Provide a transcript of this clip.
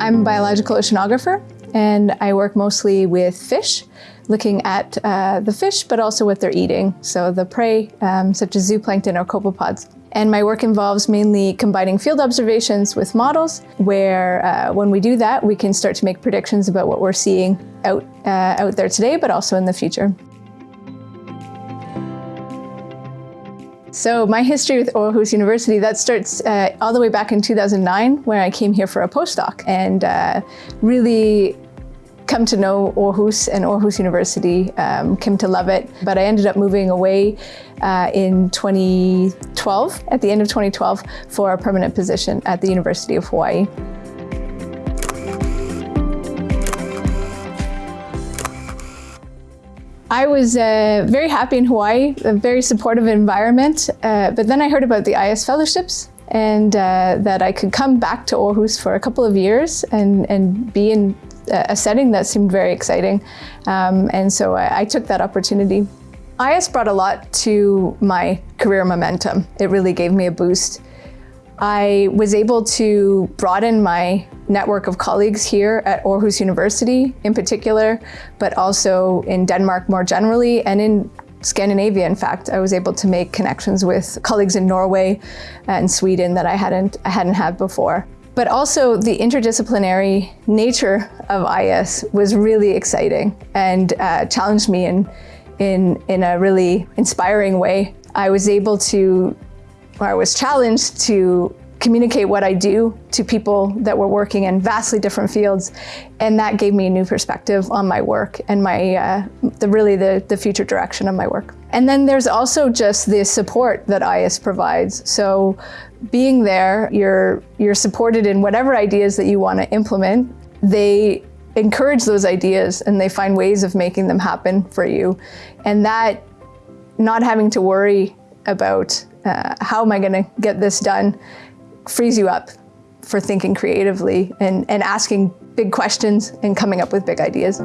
I'm a biological oceanographer and I work mostly with fish, looking at uh, the fish, but also what they're eating. So the prey, um, such as zooplankton or copepods. And my work involves mainly combining field observations with models, where uh, when we do that, we can start to make predictions about what we're seeing out, uh, out there today, but also in the future. So my history with Aarhus University, that starts uh, all the way back in 2009, where I came here for a postdoc and uh, really come to know Aarhus and Aarhus University, um, came to love it. But I ended up moving away uh, in 2012, at the end of 2012, for a permanent position at the University of Hawaii. I was uh, very happy in Hawaii, a very supportive environment, uh, but then I heard about the IS fellowships and uh, that I could come back to Aarhus for a couple of years and, and be in a setting that seemed very exciting. Um, and so I, I took that opportunity. IS brought a lot to my career momentum. It really gave me a boost. I was able to broaden my network of colleagues here at Aarhus University in particular, but also in Denmark more generally and in Scandinavia, in fact, I was able to make connections with colleagues in Norway and Sweden that I hadn't, I hadn't had before. But also the interdisciplinary nature of IS was really exciting and uh, challenged me in, in, in a really inspiring way. I was able to I was challenged to communicate what I do to people that were working in vastly different fields. And that gave me a new perspective on my work and my, uh, the, really the, the future direction of my work. And then there's also just the support that IS provides. So being there, you're, you're supported in whatever ideas that you want to implement. They encourage those ideas and they find ways of making them happen for you. And that not having to worry about uh, how am I going to get this done frees you up for thinking creatively and, and asking big questions and coming up with big ideas.